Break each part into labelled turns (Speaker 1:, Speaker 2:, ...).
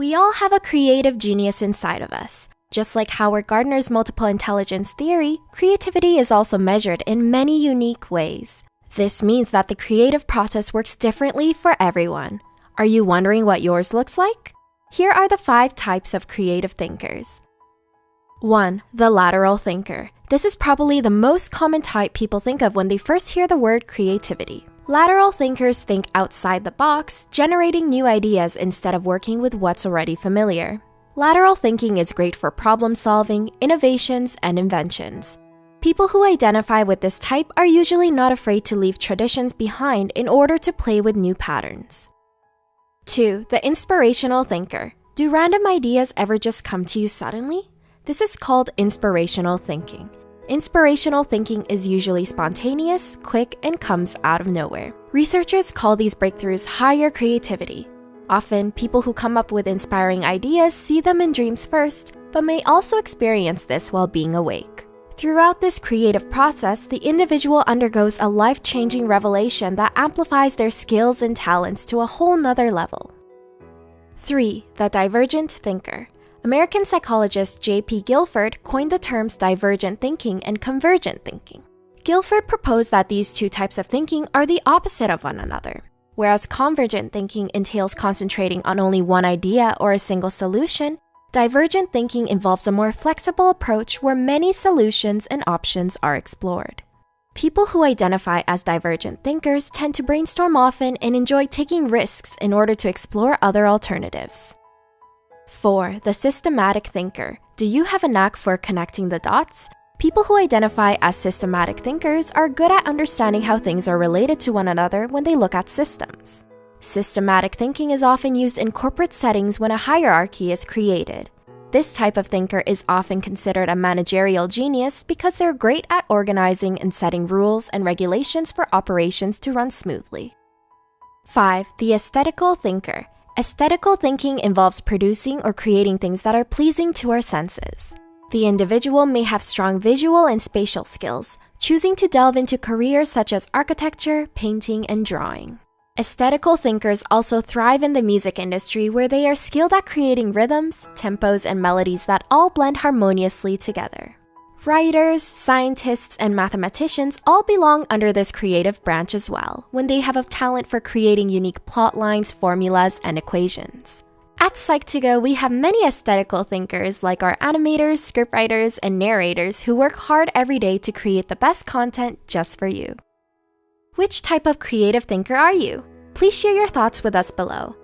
Speaker 1: We all have a creative genius inside of us. Just like Howard Gardner's multiple intelligence theory, creativity is also measured in many unique ways. This means that the creative process works differently for everyone. Are you wondering what yours looks like? Here are the five types of creative thinkers. 1. The lateral thinker. This is probably the most common type people think of when they first hear the word creativity. Lateral thinkers think outside the box, generating new ideas instead of working with what's already familiar. Lateral thinking is great for problem solving, innovations, and inventions. People who identify with this type are usually not afraid to leave traditions behind in order to play with new patterns. 2. The inspirational thinker. Do random ideas ever just come to you suddenly? This is called inspirational thinking. Inspirational thinking is usually spontaneous, quick, and comes out of nowhere. Researchers call these breakthroughs higher creativity. Often, people who come up with inspiring ideas see them in dreams first, but may also experience this while being awake. Throughout this creative process, the individual undergoes a life changing revelation that amplifies their skills and talents to a whole nother level. 3. The divergent thinker. American psychologist J.P. Guilford coined the terms divergent thinking and convergent thinking. Guilford proposed that these two types of thinking are the opposite of one another. Whereas convergent thinking entails concentrating on only one idea or a single solution, divergent thinking involves a more flexible approach where many solutions and options are explored. People who identify as divergent thinkers tend to brainstorm often and enjoy taking risks in order to explore other alternatives. 4. The systematic thinker. Do you have a knack for connecting the dots? People who identify as systematic thinkers are good at understanding how things are related to one another when they look at systems. Systematic thinking is often used in corporate settings when a hierarchy is created. This type of thinker is often considered a managerial genius because they're great at organizing and setting rules and regulations for operations to run smoothly. 5. The aesthetical thinker. Aesthetical thinking involves producing or creating things that are pleasing to our senses. The individual may have strong visual and spatial skills, choosing to delve into careers such as architecture, painting, and drawing. Aesthetical thinkers also thrive in the music industry where they are skilled at creating rhythms, tempos, and melodies that all blend harmoniously together. Writers, scientists, and mathematicians all belong under this creative branch as well, when they have a talent for creating unique plot lines, formulas, and equations. At Psych2Go, we have many aesthetical thinkers like our animators, scriptwriters, and narrators who work hard every day to create the best content just for you. Which type of creative thinker are you? Please share your thoughts with us below.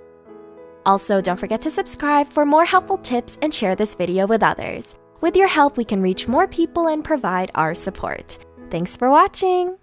Speaker 1: Also, don't forget to subscribe for more helpful tips and share this video with others. With your help, we can reach more people and provide our support. Thanks for watching!